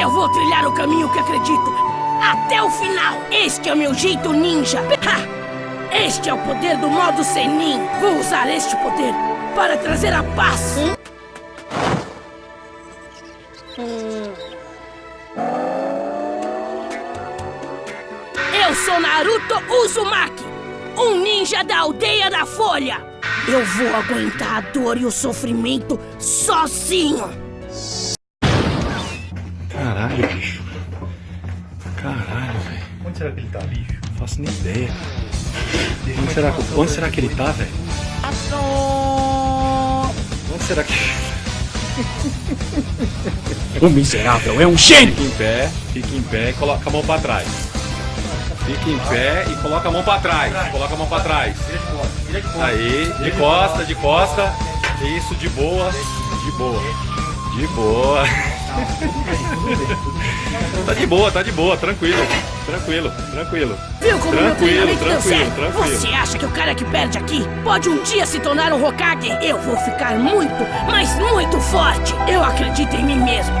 Eu vou trilhar o caminho que acredito até o final. Este é o meu jeito ninja. Ha! Este é o poder do modo Senin. Vou usar este poder para trazer a paz. Eu sou Naruto Uzumaki, um ninja da aldeia da Folha. Eu vou aguentar a dor e o sofrimento sozinho. Onde será que ele tá, bicho? Não faço nem ideia. Onde será, que- onde será que ele tá, velho? Onde será que. O miserável é um gênio! Fica em pé, fica em pé e coloca a mão pra trás. Fica em pé e coloca a mão pra trás. Coloca a mão pra trás. Vira de costas, vira de costas. Aí, de costa, de costa. Isso, de boa. De boa. De boa. Tá de boa, tá de boa, tranquilo. Tranquilo, tranquilo. Viu como meu Tranquilo, deu tranquilo, certo? tranquilo. Você acha que o cara que perde aqui pode um dia se tornar um Hokage? Eu vou ficar muito, mas muito forte. Eu acredito em mim mesmo.